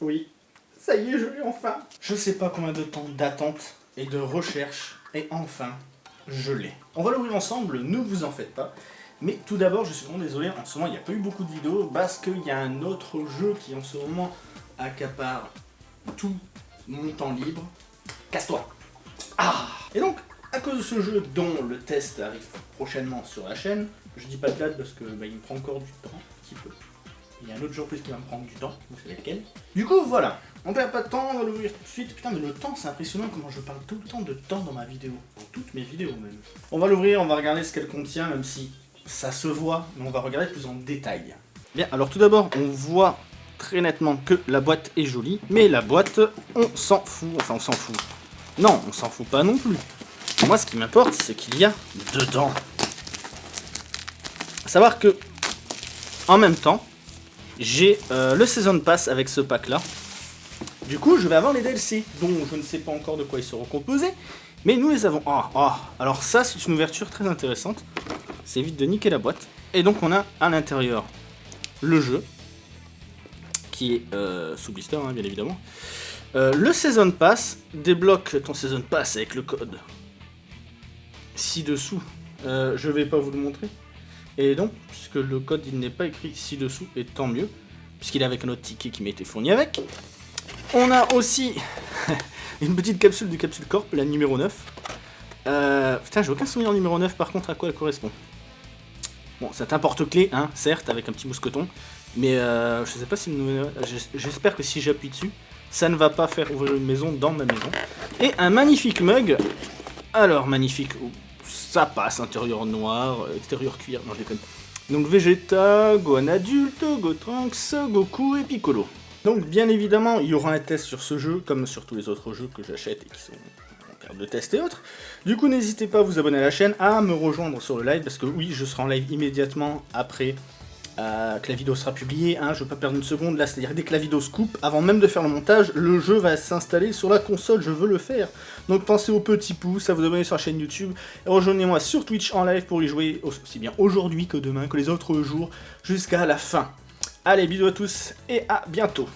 Oui, ça y est, je l'ai enfin. Je sais pas combien de temps d'attente et de recherche, et enfin, je l'ai. On va l'ouvrir ensemble, ne vous en faites pas. Mais tout d'abord, je suis vraiment désolé, en ce moment, il n'y a pas eu beaucoup de vidéos, parce qu'il y a un autre jeu qui, en ce moment, accapare tout mon temps libre. Casse-toi Ah Et donc, à cause de ce jeu dont le test arrive prochainement sur la chaîne, je dis pas de date parce que bah, il me prend encore du temps, un petit peu. Il y a un autre jour plus qui va me prendre du temps, vous savez lequel. Du coup, voilà, on perd pas de temps, on va l'ouvrir tout de suite. Putain, mais le temps, c'est impressionnant comment je parle tout le temps de temps dans ma vidéo. Dans toutes mes vidéos même. On va l'ouvrir, on va regarder ce qu'elle contient, même si ça se voit, mais on va regarder plus en détail. Bien, alors tout d'abord, on voit très nettement que la boîte est jolie, mais la boîte, on s'en fout, enfin on s'en fout. Non, on s'en fout pas non plus. Moi, ce qui m'importe, c'est qu'il y a dedans. A savoir que, en même temps, j'ai euh, le Season Pass avec ce pack-là. Du coup, je vais avoir les DLC, dont je ne sais pas encore de quoi ils seront composés, mais nous les avons. Ah, ah, alors ça, c'est une ouverture très intéressante. C'est vite de niquer la boîte. Et donc, on a à l'intérieur le jeu, qui est euh, sous blister, hein, bien évidemment. Euh, le Season Pass, débloque ton Season Pass avec le code ci-dessous. Je vais pas vous le montrer. Et donc, puisque le code il n'est pas écrit ci-dessous, et tant mieux, puisqu'il est avec un ticket qui m'a été fourni avec. On a aussi une petite capsule du Capsule Corp, la numéro 9. Euh, putain, j'ai aucun souvenir numéro 9, par contre, à quoi elle correspond. Bon, c'est un porte-clés, hein, certes, avec un petit mousqueton. Mais euh, je sais pas si... J'espère que si j'appuie dessus, ça ne va pas faire ouvrir une maison dans ma maison. Et un magnifique mug. Alors, magnifique. Ça passe, intérieur noir, extérieur cuir. Non, je déconne. Donc Vegeta, Gohan adulte, Gotrunks, Goku et Piccolo. Donc bien évidemment, il y aura un test sur ce jeu, comme sur tous les autres jeux que j'achète et qui sont en période de test et autres. Du coup, n'hésitez pas à vous abonner à la chaîne, à me rejoindre sur le live, parce que oui, je serai en live immédiatement après euh, que la vidéo sera publiée, hein, je veux pas perdre une seconde là, c'est-à-dire dès que la vidéo se coupe, avant même de faire le montage, le jeu va s'installer sur la console, je veux le faire. Donc pensez au petit pouce, à vous abonner sur la chaîne YouTube, et rejoignez-moi sur Twitch en live pour y jouer aussi bien aujourd'hui que demain, que les autres jours, jusqu'à la fin. Allez, bisous à tous, et à bientôt